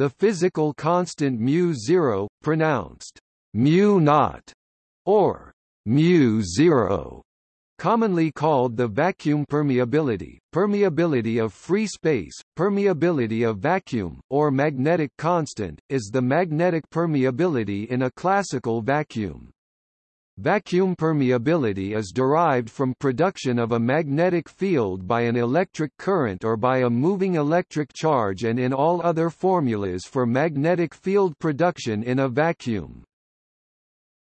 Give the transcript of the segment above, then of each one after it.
The physical constant mu0, pronounced mu naught, or mu zero, commonly called the vacuum permeability, permeability of free space, permeability of vacuum, or magnetic constant, is the magnetic permeability in a classical vacuum. Vacuum permeability is derived from production of a magnetic field by an electric current or by a moving electric charge and in all other formulas for magnetic field production in a vacuum.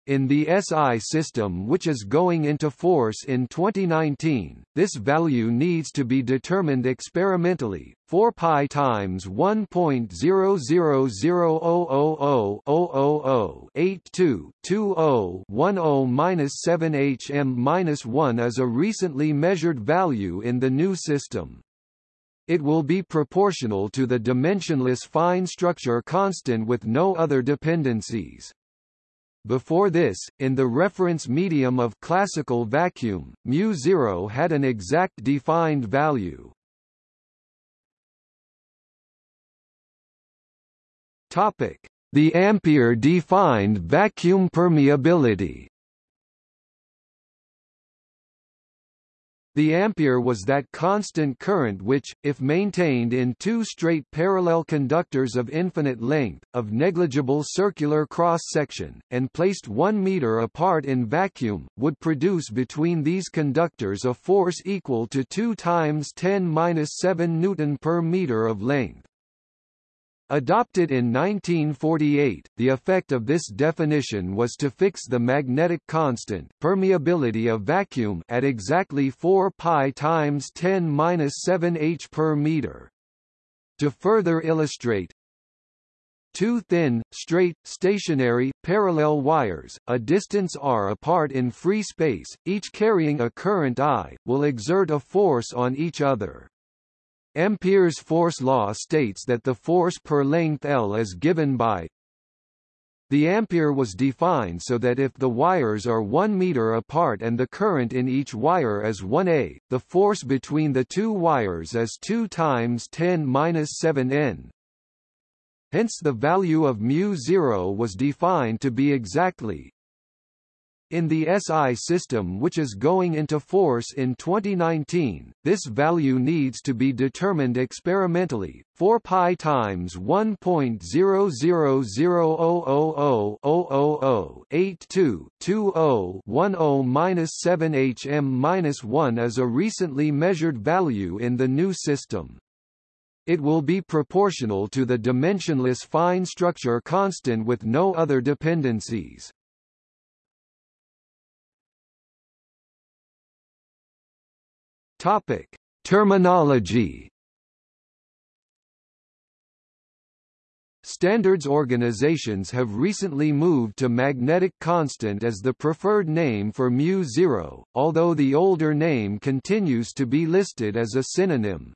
In the SI system which is going into force in 2019, this value needs to be determined experimentally, 4 pi times 1.0000000822010 hm-1 is a recently measured value in the new system. It will be proportional to the dimensionless fine structure constant with no other dependencies. Before this, in the reference medium of classical vacuum, mu0 had an exact defined value. Topic: The Ampere-defined vacuum permeability. The ampere was that constant current which, if maintained in two straight parallel conductors of infinite length, of negligible circular cross-section, and placed 1 meter apart in vacuum, would produce between these conductors a force equal to 2 times 10-7 newton per meter of length. Adopted in 1948, the effect of this definition was to fix the magnetic constant permeability of vacuum at exactly 4 pi times 10^-7 h per meter. To further illustrate, two thin, straight, stationary, parallel wires, a distance r apart in free space, each carrying a current I, will exert a force on each other. Ampere's force law states that the force per length L is given by the ampere was defined so that if the wires are 1 meter apart and the current in each wire is 1 A, the force between the two wires is 2 times 10^-7 n. Hence the value of mu0 was defined to be exactly in the SI system which is going into force in 2019, this value needs to be determined experimentally, 4 pi times 1.0000000822010 hm-1 is a recently measured value in the new system. It will be proportional to the dimensionless fine structure constant with no other dependencies. Topic: Terminology. Standards organizations have recently moved to magnetic constant as the preferred name for mu0, although the older name continues to be listed as a synonym.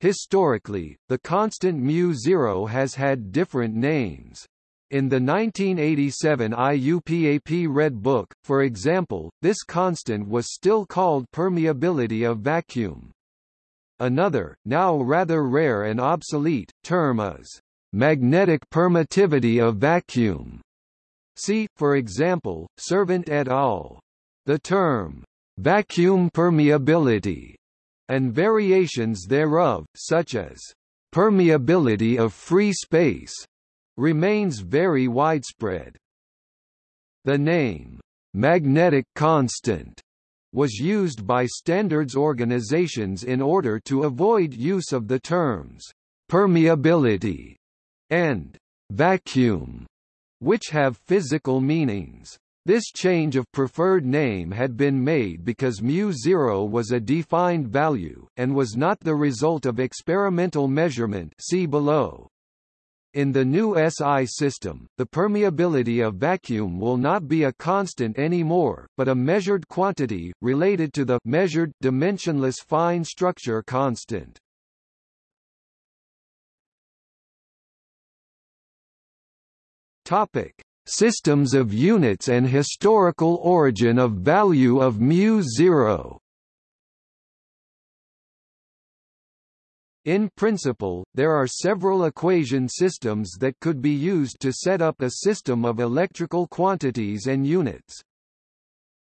Historically, the constant mu0 has had different names. In the 1987 IUPAP Red Book, for example, this constant was still called permeability of vacuum. Another, now rather rare and obsolete, term is magnetic permittivity of vacuum. See, for example, Servant et al. The term vacuum permeability and variations thereof, such as permeability of free space remains very widespread. The name, magnetic constant, was used by standards organizations in order to avoid use of the terms permeability and vacuum, which have physical meanings. This change of preferred name had been made because mu0 was a defined value, and was not the result of experimental measurement see below. In the new SI system, the permeability of vacuum will not be a constant anymore, but a measured quantity, related to the measured, dimensionless fine structure constant. Topic: Systems of units and historical origin of value of mu0. In principle, there are several equation systems that could be used to set up a system of electrical quantities and units.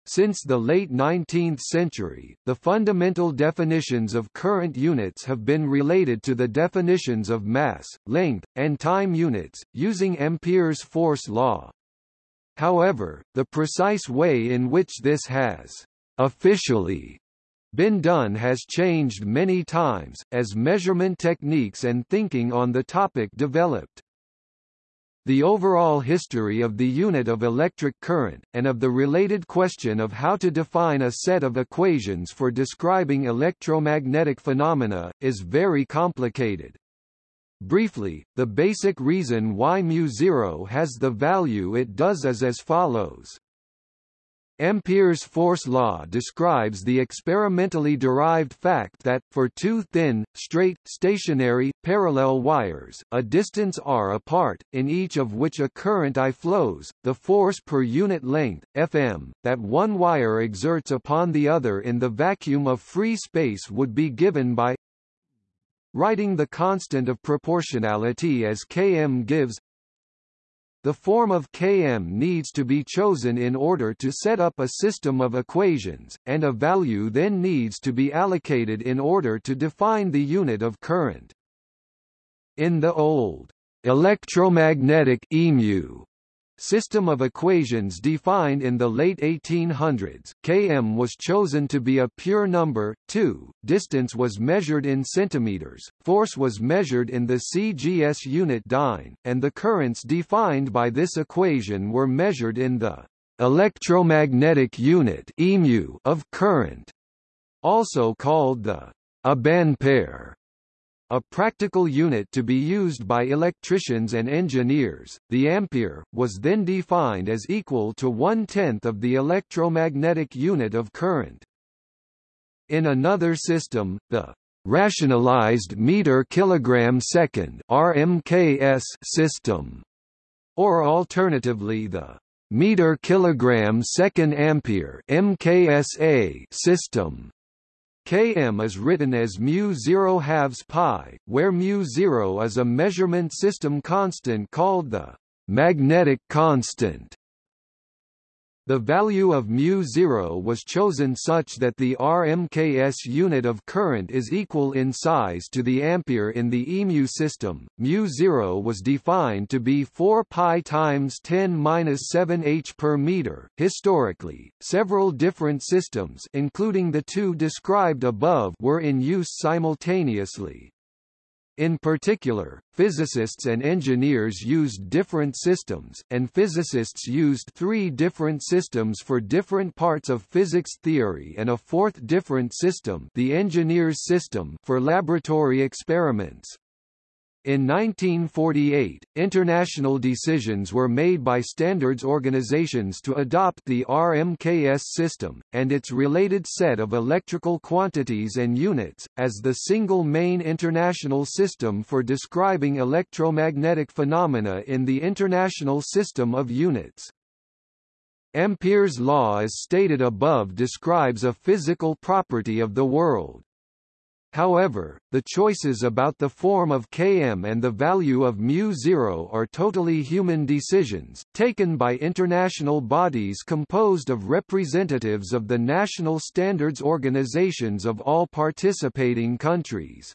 Since the late 19th century, the fundamental definitions of current units have been related to the definitions of mass, length, and time units, using Ampere's force law. However, the precise way in which this has officially been done has changed many times, as measurement techniques and thinking on the topic developed. The overall history of the unit of electric current, and of the related question of how to define a set of equations for describing electromagnetic phenomena, is very complicated. Briefly, the basic reason why mu0 has the value it does is as follows. Ampere's force law describes the experimentally derived fact that, for two thin, straight, stationary, parallel wires, a distance r apart, in each of which a current I flows, the force per unit length, Fm, that one wire exerts upon the other in the vacuum of free space would be given by writing the constant of proportionality as Km gives the form of Km needs to be chosen in order to set up a system of equations, and a value then needs to be allocated in order to define the unit of current. In the old electromagnetic EMU system of equations defined in the late 1800s, km was chosen to be a pure number, 2, distance was measured in centimeters, force was measured in the CGS unit dyne, and the currents defined by this equation were measured in the electromagnetic unit of current, also called the abampere. A practical unit to be used by electricians and engineers, the ampere, was then defined as equal to one-tenth of the electromagnetic unit of current. In another system, the rationalized meter kilogram second RMKS system, or alternatively the meter kilogram second ampere MKSA system Km is written as mu0 halves pi, where mu0 is a measurement system constant called the magnetic constant. The value of mu0 was chosen such that the RMKS unit of current is equal in size to the ampere in the EMU system. mu0 was defined to be 4 pi times 10^-7 h per meter. Historically, several different systems, including the two described above, were in use simultaneously. In particular, physicists and engineers used different systems, and physicists used three different systems for different parts of physics theory and a fourth different system the engineer's system for laboratory experiments. In 1948, international decisions were made by standards organizations to adopt the RMKS system, and its related set of electrical quantities and units, as the single main international system for describing electromagnetic phenomena in the international system of units. Ampere's law as stated above describes a physical property of the world. However, the choices about the form of Km and the value of μ0 are totally human decisions, taken by international bodies composed of representatives of the national standards organizations of all participating countries.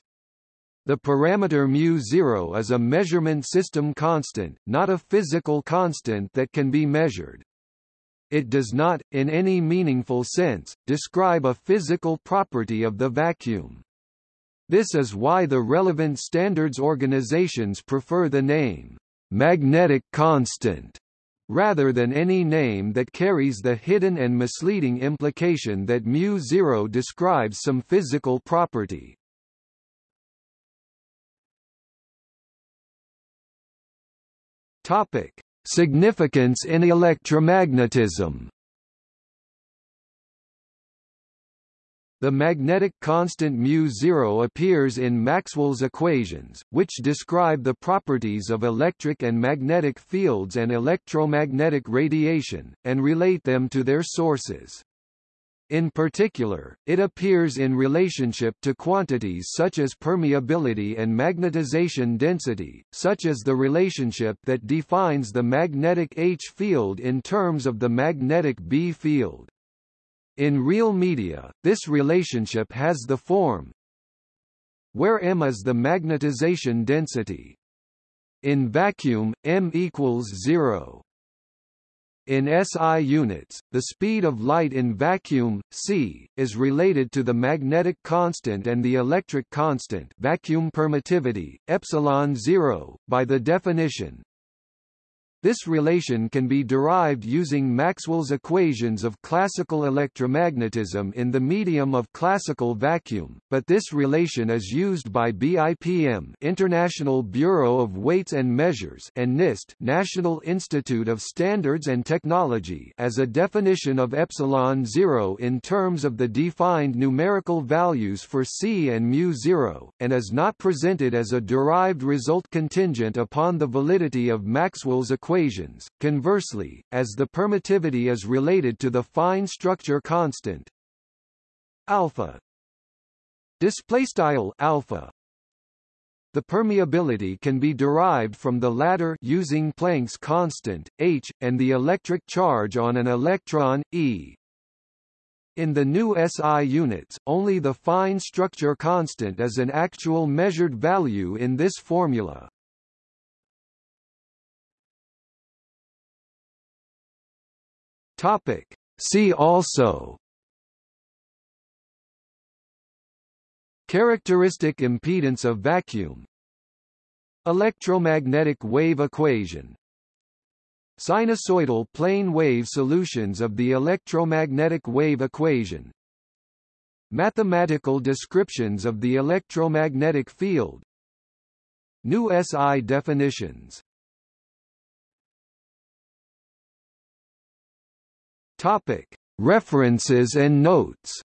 The parameter μ0 is a measurement system constant, not a physical constant that can be measured. It does not, in any meaningful sense, describe a physical property of the vacuum. This is why the relevant standards organizations prefer the name, magnetic constant, rather than any name that carries the hidden and misleading implication that mu0 describes some physical property. Topic: Significance in electromagnetism. The magnetic constant μ0 appears in Maxwell's equations, which describe the properties of electric and magnetic fields and electromagnetic radiation, and relate them to their sources. In particular, it appears in relationship to quantities such as permeability and magnetization density, such as the relationship that defines the magnetic H field in terms of the magnetic B field. In real media, this relationship has the form where m is the magnetization density. In vacuum, m equals 0. In SI units, the speed of light in vacuum, c, is related to the magnetic constant and the electric constant vacuum permittivity, epsilon 0, by the definition this relation can be derived using Maxwell's equations of classical electromagnetism in the medium of classical vacuum, but this relation is used by BIPM International Bureau of Weights and Measures and NIST National Institute of Standards and Technology as a definition of epsilon 0 in terms of the defined numerical values for C and mu 0, and is not presented as a derived result contingent upon the validity of Maxwell's equations equations. Conversely, as the permittivity is related to the fine structure constant alpha display alpha the permeability can be derived from the latter using Planck's constant h and the electric charge on an electron e in the new SI units, only the fine structure constant is an actual measured value in this formula. Topic. See also. Characteristic impedance of vacuum. Electromagnetic wave equation. Sinusoidal plane wave solutions of the electromagnetic wave equation. Mathematical descriptions of the electromagnetic field. New SI definitions Topic. References and notes